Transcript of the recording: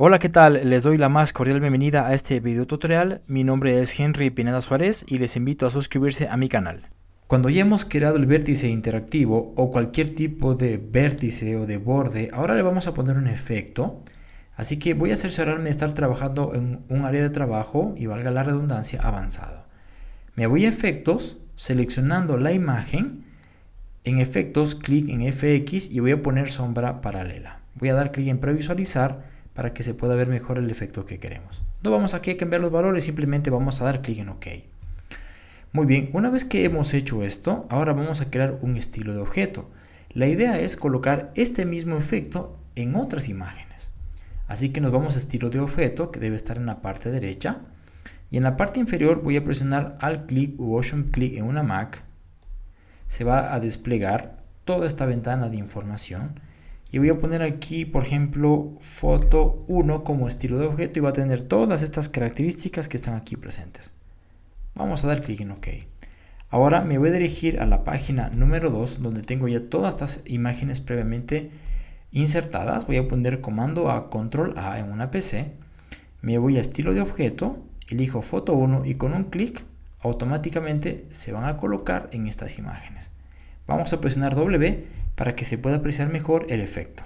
Hola, ¿qué tal? Les doy la más cordial bienvenida a este video tutorial. Mi nombre es Henry Pineda Suárez y les invito a suscribirse a mi canal. Cuando ya hemos creado el vértice interactivo o cualquier tipo de vértice o de borde, ahora le vamos a poner un efecto. Así que voy a cerciorarme de estar trabajando en un área de trabajo y valga la redundancia avanzado. Me voy a efectos, seleccionando la imagen. En efectos, clic en FX y voy a poner sombra paralela. Voy a dar clic en previsualizar para que se pueda ver mejor el efecto que queremos. No vamos aquí a cambiar los valores, simplemente vamos a dar clic en OK. Muy bien, una vez que hemos hecho esto, ahora vamos a crear un estilo de objeto. La idea es colocar este mismo efecto en otras imágenes. Así que nos vamos a estilo de objeto, que debe estar en la parte derecha. Y en la parte inferior voy a presionar Alt clic u Option clic en una Mac. Se va a desplegar toda esta ventana de información y voy a poner aquí por ejemplo foto 1 como estilo de objeto y va a tener todas estas características que están aquí presentes. Vamos a dar clic en ok. Ahora me voy a dirigir a la página número 2 donde tengo ya todas estas imágenes previamente insertadas. Voy a poner comando a control A en una PC me voy a estilo de objeto elijo foto 1 y con un clic automáticamente se van a colocar en estas imágenes. Vamos a presionar W para que se pueda apreciar mejor el efecto.